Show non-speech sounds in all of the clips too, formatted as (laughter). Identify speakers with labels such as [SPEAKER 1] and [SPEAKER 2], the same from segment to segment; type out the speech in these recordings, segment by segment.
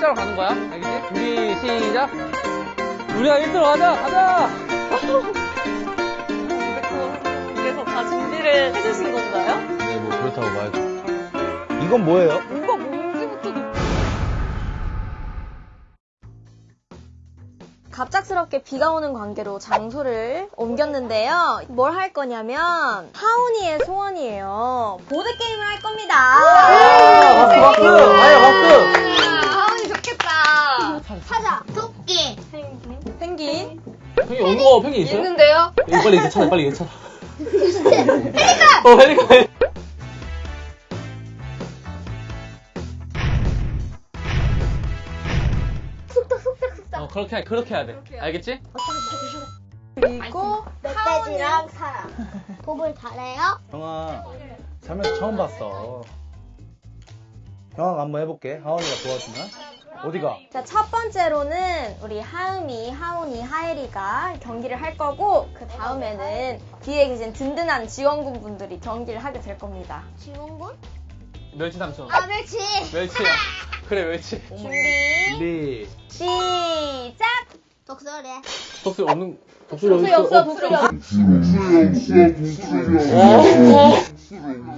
[SPEAKER 1] 일자로 가는 거야. 알겠지? 우리 시작. 우리가 1등으로 가자! 가자!
[SPEAKER 2] 그래서 다 준비를 해주신 건가요?
[SPEAKER 3] 네, 뭐 그렇다고 봐야죠. 이건 뭐예요?
[SPEAKER 2] 갑작스럽게 비가 오는 관계로 장소를 옮겼는데요. 뭘 할 거냐면 하온이의 소원이에요. 보드 게임을 할 겁니다.
[SPEAKER 3] 아, 박수, 박수! 아야, 박수!
[SPEAKER 2] 하온이 좋겠다.
[SPEAKER 4] 사자, 토끼,
[SPEAKER 2] 펭귄.
[SPEAKER 1] 펭귄 온 거, 펭귄 있어요?
[SPEAKER 2] 있는데요?
[SPEAKER 1] 이거 빨리 괜찮아, 빨리 괜찮아. 어!
[SPEAKER 4] 쑥덕, 쑥덕, 쑥덕.
[SPEAKER 1] 어, 그렇게, 해- 그렇게 해야 돼. 알겠지?
[SPEAKER 2] 그리고
[SPEAKER 4] 멧돼지랑 사람. 도볼 잘해요?
[SPEAKER 3] 형아, 살면서 처음 봤어. 형아가 한번 해볼게. 하원이가 도와주면. 어디가?
[SPEAKER 2] 자, 첫 번째로는 우리 하음이, 하온이, 하엘이가 경기를 할 거고 그 다음에는 뒤에 계신 든든한 지원군 분들이 경기를 하게 될 겁니다.
[SPEAKER 4] 지원군?
[SPEAKER 1] 멸치 삼촌.
[SPEAKER 4] 아, 멸치.
[SPEAKER 1] 멸치야. (laughs) 그래, 멸치.
[SPEAKER 2] 준비,
[SPEAKER 3] 준비.
[SPEAKER 2] 시작!
[SPEAKER 4] 독서래.
[SPEAKER 1] 독수리 없는, 독수리
[SPEAKER 2] 독수리 없어, 독수리 없어.
[SPEAKER 1] 어, 어.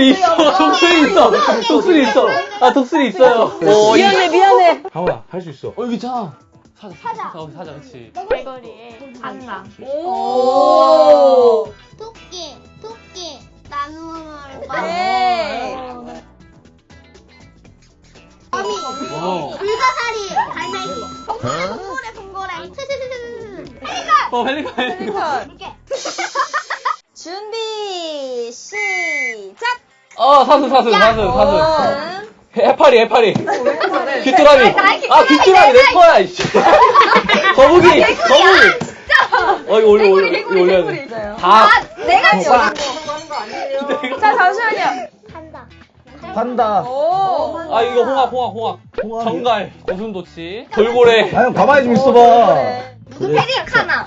[SPEAKER 1] 독수리 있어. 독수리 있어. 독수리 있어. 아, 독수리 있어요. 어,
[SPEAKER 2] 미안해, 미안해.
[SPEAKER 3] 하원아, 할수 있어.
[SPEAKER 1] 어, 여기 있잖아. 사자.
[SPEAKER 4] 사자.
[SPEAKER 1] 사자, 사자, 그치.
[SPEAKER 2] 갈거리에 안나.
[SPEAKER 4] 오. 토끼, 토끼. 나무를
[SPEAKER 2] 네.
[SPEAKER 4] 거미.
[SPEAKER 1] 어.
[SPEAKER 4] 불가사리. 갈매기. 돌고래, 돌고래, 돌고래. 헬리가.
[SPEAKER 1] 어, 펠리칸, 펠리칸.
[SPEAKER 4] 이렇게.
[SPEAKER 2] 준비, 시작!
[SPEAKER 1] 어, 사슴, 사슴, 사슴, 사슴.
[SPEAKER 2] 음.
[SPEAKER 1] 해파리, 해파리. 귀뚜라미. 아, 귀뚜라미 내 거야, 이씨. 거북이, 거북이. 어, 이거 올려, 올려, 이거 올려야 돼. 다.
[SPEAKER 2] 내가
[SPEAKER 3] 어,
[SPEAKER 2] 거. 자, 잠시만요.
[SPEAKER 4] 한다.
[SPEAKER 3] 판다.
[SPEAKER 2] 오.
[SPEAKER 1] 아, 이거 홍합, 홍합, 홍합.
[SPEAKER 3] 홍합이-
[SPEAKER 1] 전갈, 고슴도치, 돌고래.
[SPEAKER 3] 아, 형, 가만히 좀 있어봐.
[SPEAKER 4] 무슨 페리카나.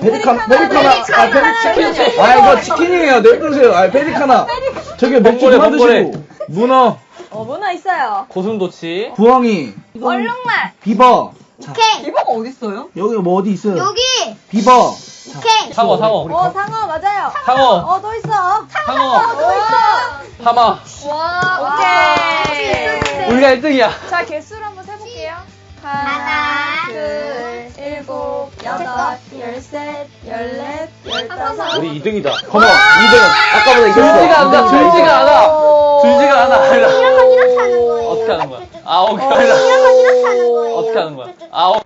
[SPEAKER 3] 페리카나, 페리카나. 아, 페리치킨. 아, 이거 치킨이에요. 내려주세요. 아, 페리카나. 저기 맥주 그만
[SPEAKER 1] 돌고래.
[SPEAKER 3] 드시고. 문어,
[SPEAKER 2] 어, 문어 있어요.
[SPEAKER 1] 고슴도치.
[SPEAKER 3] 부엉이,
[SPEAKER 2] 얼룩말.
[SPEAKER 3] 비버. 자,
[SPEAKER 4] 오케이.
[SPEAKER 2] 비버가 어딨어요?
[SPEAKER 3] 여기 뭐 어디 있어요?
[SPEAKER 4] 여기.
[SPEAKER 3] 비버.
[SPEAKER 4] 오케이.
[SPEAKER 1] 상어, 상어.
[SPEAKER 2] 어, 상어, 맞아요.
[SPEAKER 1] 상어.
[SPEAKER 2] 어, 또 있어.
[SPEAKER 1] 상어.
[SPEAKER 2] 또 있어.
[SPEAKER 1] 하마.
[SPEAKER 2] 와, 오케이.
[SPEAKER 1] 우리가 1등이야.
[SPEAKER 2] 자, 개수를 한번 세볼게요.
[SPEAKER 4] 하나,
[SPEAKER 2] 둘, 일곱, 여덟, 열셋, 열넷, 열다섯.
[SPEAKER 3] 우리 2등이다. 컴온, 2등은. 아까보다
[SPEAKER 1] 줄지가 않아, 줄지가 않아.
[SPEAKER 2] 오.
[SPEAKER 1] 줄지가 않아.
[SPEAKER 4] 이런 이렇게 하는 거예요.
[SPEAKER 1] 어떻게 하는 거야? 아, 오케이.
[SPEAKER 2] 어,
[SPEAKER 4] 건 이렇게 하는 거예요.
[SPEAKER 1] 어떻게 하는 거야? 아, 오.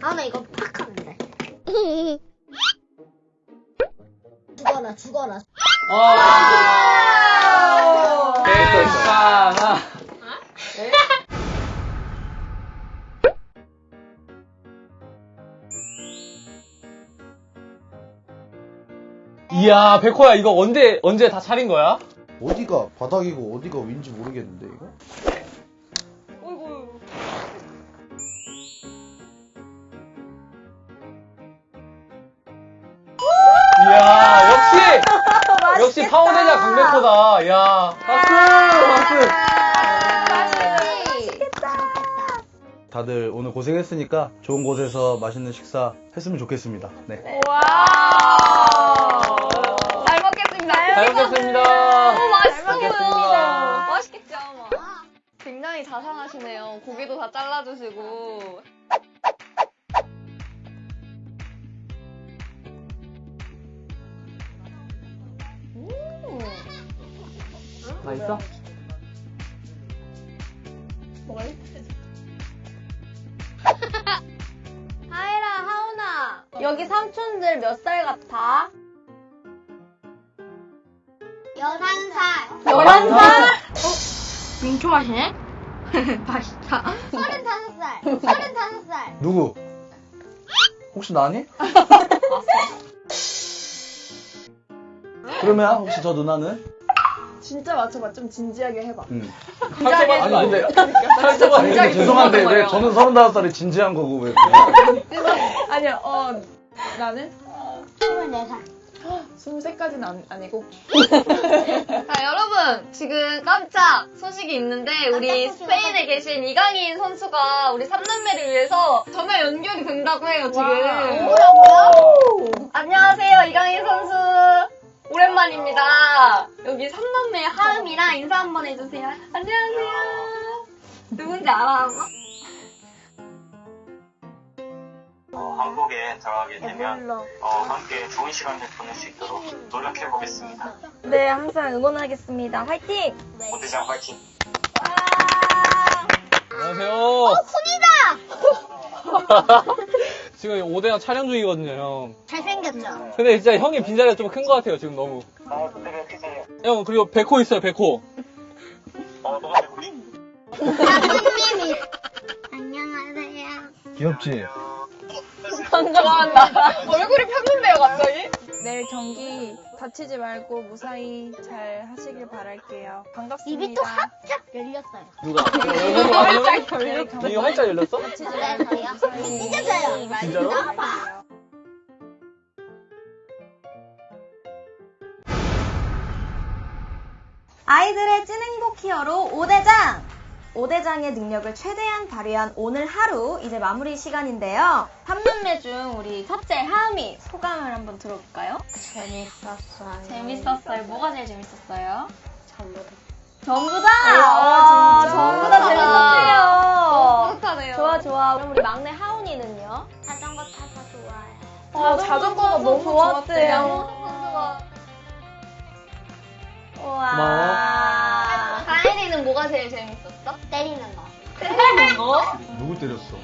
[SPEAKER 4] 아, 나 이거 팍 죽어라, 죽어라.
[SPEAKER 1] 아. 괜찮아. 이야, 백호야, 이거 언제, 언제 다 차린 거야?
[SPEAKER 3] 어디가 바닥이고 어디가 윈지 모르겠는데, 이거?
[SPEAKER 1] 역시! 파워대자 강백호다. 야 박수! 박수!
[SPEAKER 3] 다들 오늘 고생했으니까 좋은 곳에서 맛있는 식사 했으면 좋겠습니다. 네.
[SPEAKER 2] 와. 잘 먹겠습니다.
[SPEAKER 1] 잘 먹겠습니다.
[SPEAKER 2] 오, 맛있어. 보여. 맛있겠죠, 아마. 굉장히 자상하시네요. 고기도 다 잘라주시고.
[SPEAKER 1] 맛있어? (laughs)
[SPEAKER 2] 하이라, 하은아. 여기 삼촌들 몇 살 같아?
[SPEAKER 4] 열한 살.
[SPEAKER 2] 열한 살?
[SPEAKER 4] 민초하시네? (laughs) 맛있다. 서른다섯 살. (laughs) 서른다섯 살.
[SPEAKER 3] 누구? 혹시 나니? 그러면 혹시 저 누나는?
[SPEAKER 2] 진짜 맞춰봐. 좀 진지하게 해봐.
[SPEAKER 3] 응.
[SPEAKER 1] 상처받는 거
[SPEAKER 3] 아니,
[SPEAKER 1] 아니에요?
[SPEAKER 3] 근데- 아니,
[SPEAKER 1] 상처받는
[SPEAKER 3] 근데 죄송한데 왜 저는 35살에 진지한 거고 왜. (laughs)
[SPEAKER 5] 아니요, 어, 나는
[SPEAKER 4] 24살.
[SPEAKER 5] 23까지는 안, 아니고. (laughs)
[SPEAKER 2] 자, 여러분, 지금 깜짝 소식이 있는데, 우리 스페인에 계신 이강인 선수가 우리 3남매를 위해서 전화 연결이 된다고 해요, 지금.
[SPEAKER 4] 뭐라고요?
[SPEAKER 2] 안녕하세요, 이강인 선수. 오랜만입니다. 여기 3남매 하음이랑 인사 한번 해주세요. 안녕하세요. 누군지 알아?
[SPEAKER 6] 어, 한국에 들어가게 되면
[SPEAKER 4] 몰라.
[SPEAKER 6] 어, 함께 좋은 시간을 보낼 수 있도록 노력해 보겠습니다.
[SPEAKER 2] 네, 항상 응원하겠습니다. 화이팅!
[SPEAKER 6] 모대장 화이팅!
[SPEAKER 1] 안녕하세요.
[SPEAKER 4] 어, 손이다! (laughs)
[SPEAKER 1] 지금 5대장 촬영 중이거든요, 형.
[SPEAKER 4] 잘생겼죠?
[SPEAKER 1] 근데 진짜 형의 빈자리가 좀 큰 것 같아요, 지금 너무.
[SPEAKER 6] 어, 그때가 크세요.
[SPEAKER 1] 형, 그리고 백호 있어요, 백호.
[SPEAKER 6] 어, 너가 누구니?
[SPEAKER 4] 아버님이. 안녕하세요.
[SPEAKER 3] 귀엽지?
[SPEAKER 2] 좋아한다. 얼굴이 폈는데요, 갑자기?
[SPEAKER 5] 내일 경기 다치지 말고 무사히 잘 하시길 바랄게요. 반갑습니다.
[SPEAKER 4] 입이 또 활짝 열렸어요.
[SPEAKER 1] 누가?
[SPEAKER 5] 활짝 열렸어.
[SPEAKER 1] 이거 활짝 열렸어?
[SPEAKER 5] 다치지
[SPEAKER 4] 네,
[SPEAKER 5] 말고
[SPEAKER 4] 저요.
[SPEAKER 5] 무사히
[SPEAKER 4] 찢어져요.
[SPEAKER 1] 진짜로?
[SPEAKER 2] 아이들의 찐 행복 히어로 5대장! 5대장의 능력을 최대한 발휘한 오늘 하루 이제 마무리 시간인데요. 3남매 중 우리 첫째 하음이 소감을 한번 들어볼까요?
[SPEAKER 4] 재밌었어요.
[SPEAKER 2] 재밌었어요. 뭐가 제일 재밌었어요?
[SPEAKER 4] 전부 다.
[SPEAKER 2] 전부 다!
[SPEAKER 5] 아, 진짜?
[SPEAKER 2] 전부 다 재밌었대요.
[SPEAKER 4] 너무 뿌듯하네요.
[SPEAKER 2] 좋아, 좋아. 그럼 우리 막내 하운이는요?
[SPEAKER 4] 자전거 타서 좋아요.
[SPEAKER 5] 어, 자전거가 너무 좋았대요.
[SPEAKER 2] 우와.
[SPEAKER 1] 고마워.
[SPEAKER 2] 가인이는 뭐가 제일 재밌 었어?
[SPEAKER 4] 때리는 거.
[SPEAKER 2] 때리는 거?
[SPEAKER 3] 누구 때렸어?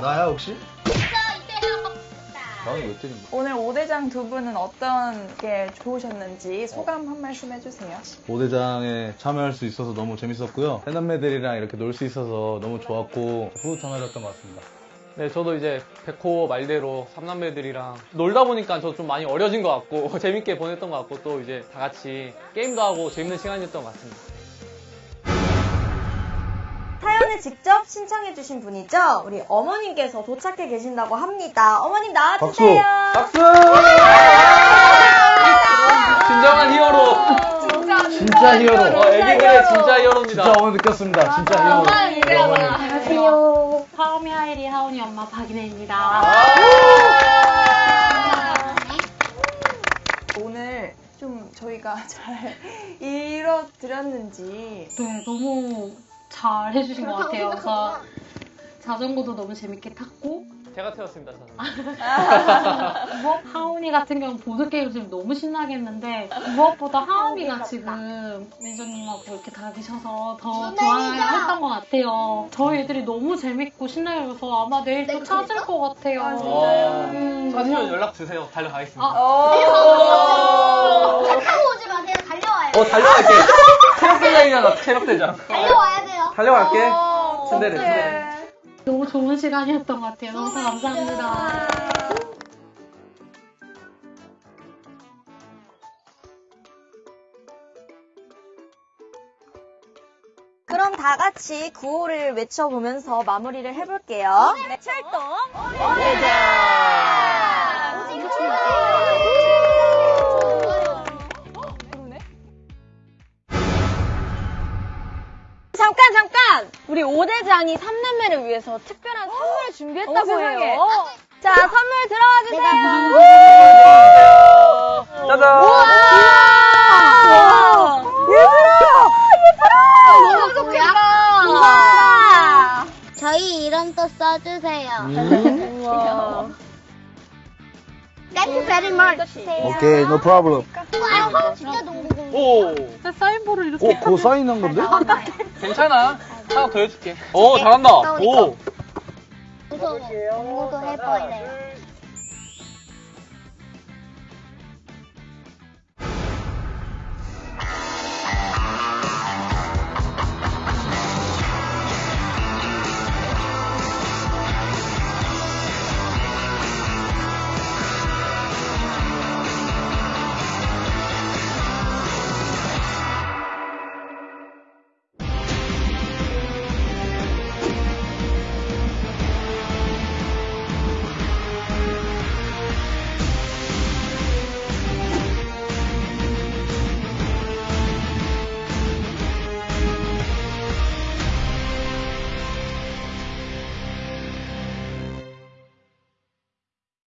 [SPEAKER 3] 나야 혹시? 나는 왜 때린 거야?
[SPEAKER 5] 오늘 5대장 두 분은 어떤 게 좋으셨는지 소감 한 말씀 해주세요.
[SPEAKER 3] 5대장에 참여할 수 있어서 너무 재밌었고요. 해남매들이랑 이렇게 놀 수 있어서 너무 좋았고 뿌듯한 하루였던 것 같습니다.
[SPEAKER 1] 네, 저도 이제 백호 말대로 삼남매들이랑 놀다 보니까 저 좀 많이 어려진 것 같고 (laughs) 재밌게 보냈던 것 같고 또 이제 다 같이 게임도 하고 재밌는 시간이었던 것 같습니다.
[SPEAKER 2] 사연을 직접 신청해주신 분이죠? 우리 어머님께서 도착해 계신다고 합니다. 어머님 나와주세요.
[SPEAKER 3] 박수!
[SPEAKER 1] 진정한 히어로.
[SPEAKER 3] 진짜 히어로.
[SPEAKER 1] 어, 애기들의 진짜 히어로입니다.
[SPEAKER 3] 진짜 오늘 느꼈습니다. 진짜 히어로.
[SPEAKER 7] 안녕하세요. 하우미 하이리 하우니 엄마 박인혜입니다.
[SPEAKER 5] 오늘 좀 저희가 잘 (laughs) 이뤄드렸는지
[SPEAKER 7] 네, 너무 잘 해주신 것 같아요. 그래서 자전거도 너무 재밌게 탔고
[SPEAKER 1] 제가 태웠습니다, 저는.
[SPEAKER 7] 무엇 하우니 같은 경우는 보드 게임 지금 너무 신나게 했는데 무엇보다 하우미가 지금 매니저님하고 이렇게 다 계셔서 더 좋아했던 것 같아요. 저희 애들이 너무 재밌고 신나게 해서 아마 내일 또 찾을 것 같아요.
[SPEAKER 1] 와.
[SPEAKER 7] 음,
[SPEAKER 1] 찾으면 연락 주세요. 달려가겠습니다.
[SPEAKER 4] 타고 오지 마세요. 달려와요.
[SPEAKER 1] 어, 달려갈게. 체력대장이잖아, 체력대장.
[SPEAKER 4] 달려와야 돼요.
[SPEAKER 1] 달려갈게.
[SPEAKER 5] 어,
[SPEAKER 1] 츤데레,
[SPEAKER 5] 어떡해.
[SPEAKER 1] 츤데레.
[SPEAKER 7] 너무 좋은 시간이었던 것 같아요. 너무 감사합니다.
[SPEAKER 2] 그럼 다 같이 구호를 외쳐보면서 마무리를 해볼게요. 네, 출동! 잠 깐 잠깐! 우리 5대장이 3남매를 위해서 특별한 선물을 준비했다고
[SPEAKER 5] 세상에.
[SPEAKER 2] 해요. 자, 선물 들어와 주세요.
[SPEAKER 1] 짜잔!
[SPEAKER 2] 우와! 얘들아! 얘들아! 너무 좋겠다. 우와!
[SPEAKER 4] 저희 이름 또 써주세요.
[SPEAKER 3] 음.
[SPEAKER 2] 우와.
[SPEAKER 4] Thank you very much.
[SPEAKER 3] 오케이, no problem.
[SPEAKER 4] 와, 진짜 농구공.
[SPEAKER 1] 오!
[SPEAKER 7] 사인볼을 이렇게
[SPEAKER 3] 어, 그거 사인한 건데?
[SPEAKER 1] 괜찮아. 하나 더 해줄게. 오, 잘한다. 오!
[SPEAKER 4] 무서워. 농구도 해보이래요.